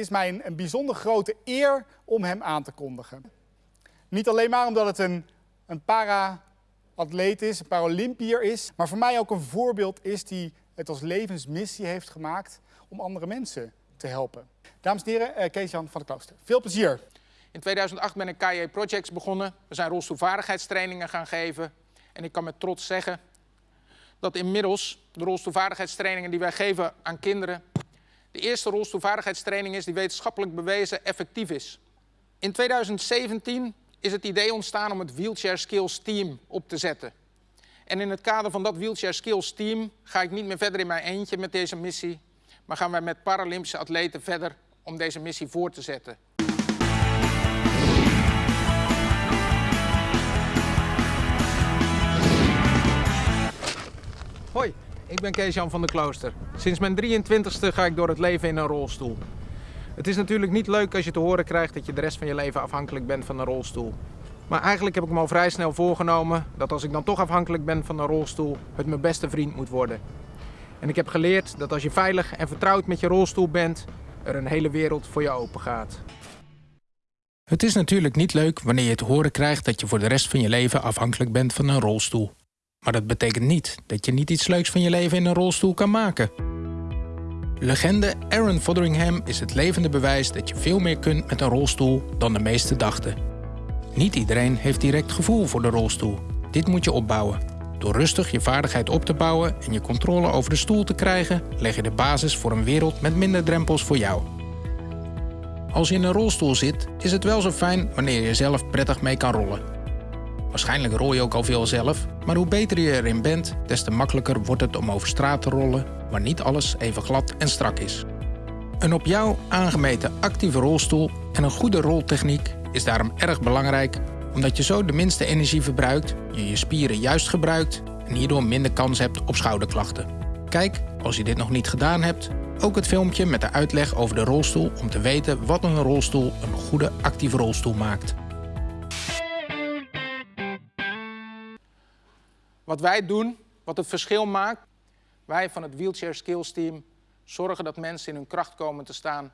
is mij een, een bijzonder grote eer om hem aan te kondigen. Niet alleen maar omdat het een, een para-atleet is, een Paralympier is, maar voor mij ook een voorbeeld is die het als levensmissie heeft gemaakt om andere mensen te helpen. Dames en heren, eh, Kees-Jan van der Klooster. Veel plezier. In 2008 ben ik KJ Projects begonnen. We zijn rolstoelvaardigheidstrainingen gaan geven. En ik kan met trots zeggen dat inmiddels de rolstoelvaardigheidstrainingen die wij geven aan kinderen de eerste rolstoelvaardigheidstraining is die wetenschappelijk bewezen effectief is. In 2017 is het idee ontstaan om het Wheelchair Skills Team op te zetten. En in het kader van dat Wheelchair Skills Team ga ik niet meer verder in mijn eentje met deze missie, maar gaan wij met Paralympische atleten verder om deze missie voor te zetten. Hoi, ik ben Kees-Jan van der Klooster. Sinds mijn 23ste ga ik door het leven in een rolstoel. Het is natuurlijk niet leuk als je te horen krijgt dat je de rest van je leven afhankelijk bent van een rolstoel. Maar eigenlijk heb ik me al vrij snel voorgenomen dat als ik dan toch afhankelijk ben van een rolstoel, het mijn beste vriend moet worden. En ik heb geleerd dat als je veilig en vertrouwd met je rolstoel bent, er een hele wereld voor je open gaat. Het is natuurlijk niet leuk wanneer je te horen krijgt dat je voor de rest van je leven afhankelijk bent van een rolstoel. Maar dat betekent niet dat je niet iets leuks van je leven in een rolstoel kan maken. Legende Aaron Fotheringham is het levende bewijs dat je veel meer kunt met een rolstoel dan de meesten dachten. Niet iedereen heeft direct gevoel voor de rolstoel. Dit moet je opbouwen. Door rustig je vaardigheid op te bouwen en je controle over de stoel te krijgen, leg je de basis voor een wereld met minder drempels voor jou. Als je in een rolstoel zit, is het wel zo fijn wanneer je zelf prettig mee kan rollen. Waarschijnlijk rol je ook al veel zelf, maar hoe beter je erin bent, des te makkelijker wordt het om over straat te rollen waar niet alles even glad en strak is. Een op jou aangemeten actieve rolstoel en een goede roltechniek is daarom erg belangrijk omdat je zo de minste energie verbruikt, je je spieren juist gebruikt en hierdoor minder kans hebt op schouderklachten. Kijk, als je dit nog niet gedaan hebt, ook het filmpje met de uitleg over de rolstoel om te weten wat een rolstoel een goede actieve rolstoel maakt. Wat wij doen, wat het verschil maakt, wij van het Wheelchair Skills Team zorgen dat mensen in hun kracht komen te staan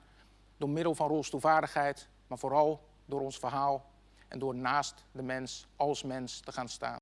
door middel van rolstoelvaardigheid, maar vooral door ons verhaal en door naast de mens als mens te gaan staan.